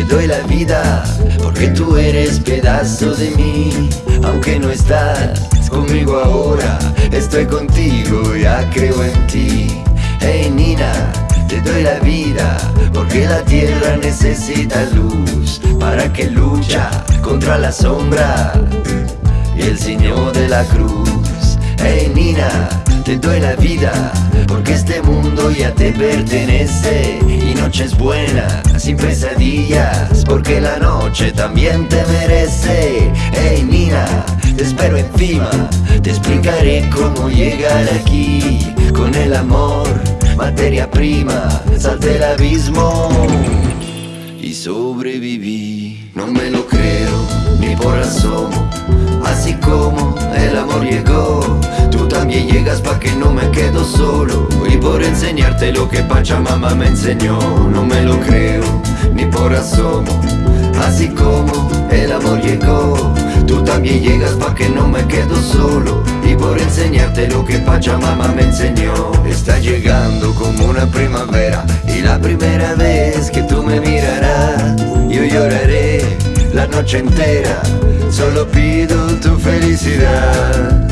te doy la vida porque tú eres pedazo de mí. Aunque no estás conmigo ahora, estoy contigo, ya creo en ti. Hey Nina, te doy la vida porque la tierra necesita luz para que lucha contra la sombra y el Señor de la cruz. Hey Nina, te doy la vida porque este mundo ya te pertenece y noches buenas sin pesadillas porque la noche también te merece. Hey Nina, te espero encima, te explicaré cómo llegar aquí con el amor, materia prima, salte el abismo y sobreviví. No me lo creo ni por asomo, así como el amor llegó. Tú también llegas pa' que no me quedo solo por enseñarte lo que Pachamama me enseñó. No me lo creo ni por asomo, así como el amor llegó. Tú también llegas pa' que no me quedo solo Y por enseñarte lo que Pachamama me enseñó Está llegando como una primavera Y la primera vez que tú me mirarás Yo lloraré la noche entera Solo pido tu felicidad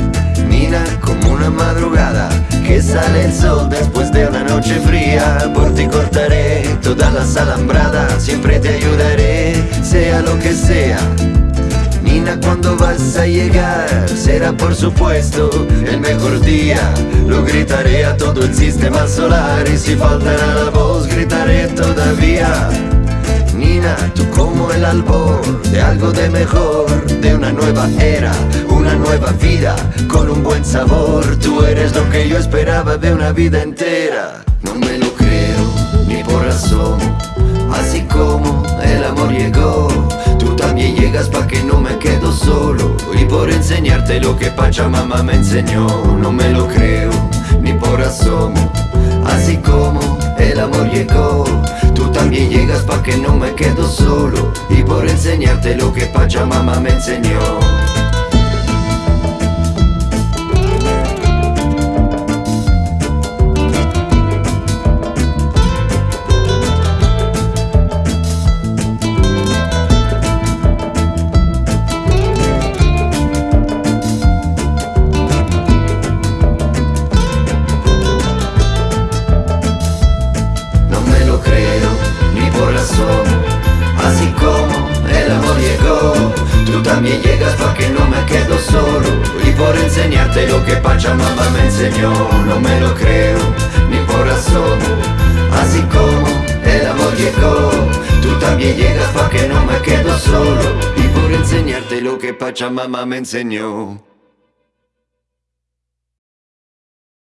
Nina, como una madrugada Que sale el sol después de una noche fría. Por ti cortaré todas las alambradas Siempre te ayudaré, sea lo que sea. Nina, cuando vas a llegar? Será por supuesto el mejor día. Lo gritaré a todo el sistema solar Y si faltará la voz gritaré todavía. Nina, tú como el albor de algo de mejor De una nueva era, una nueva vida Con un buen sabor. Tú eres lo que yo esperaba de una vida entera. No me lo creo, ni por asomo Así como el amor llegó Tú también llegas pa' que no me quedo solo. Y por enseñarte lo que Pachamama me enseñó. No me lo creo, ni por asomo Así como el amor llegó Tú también llegas pa' que no me quedo solo. Y por enseñarte lo que Pachamama me enseñó llegó Tú también llegas pa' que no me quedo solo. Y por enseñarte lo que Pachamama me enseñó. No me lo creo, ni por asomo. Así como el amor llegó Tú también llegas pa' que no me quedo solo. Y por enseñarte lo que Pachamama me enseñó